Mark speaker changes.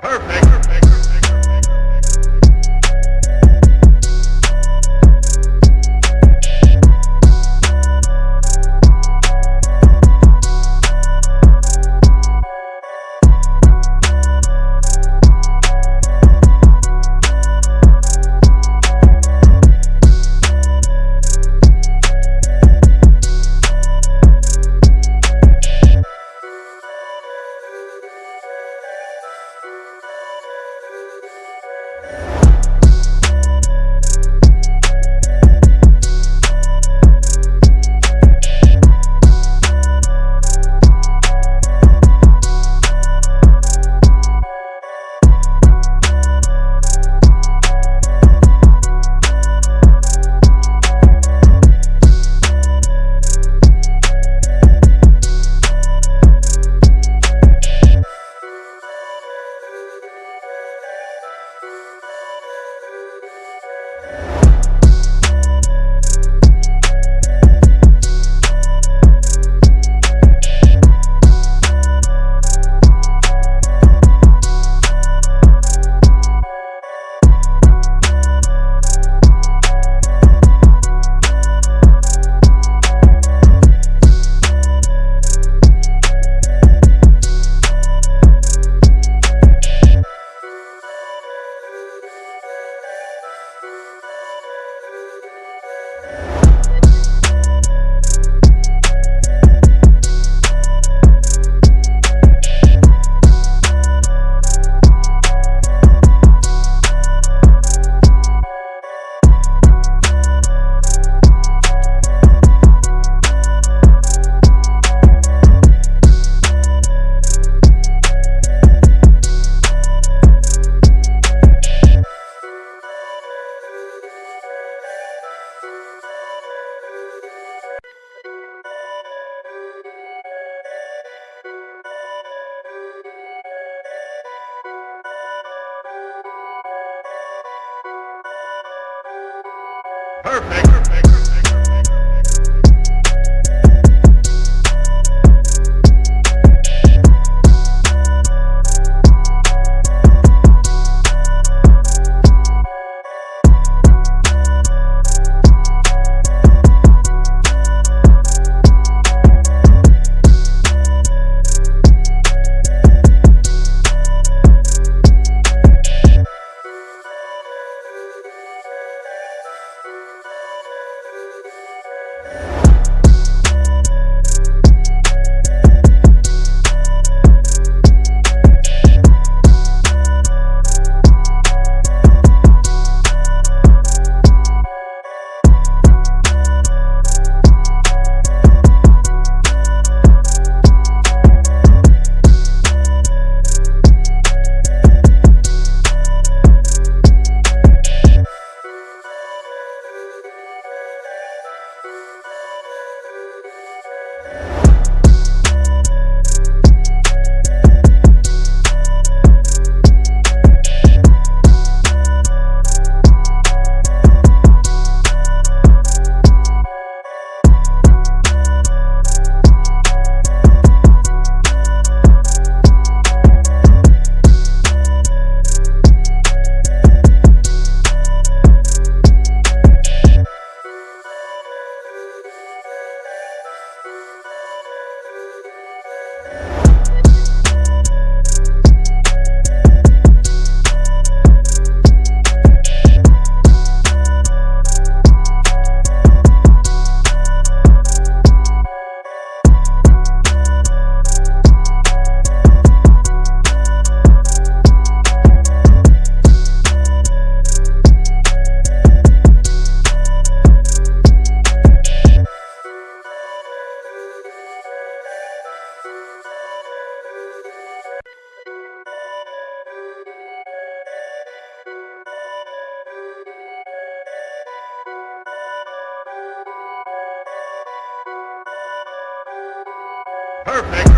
Speaker 1: Perfect. Perfect. you Perfect.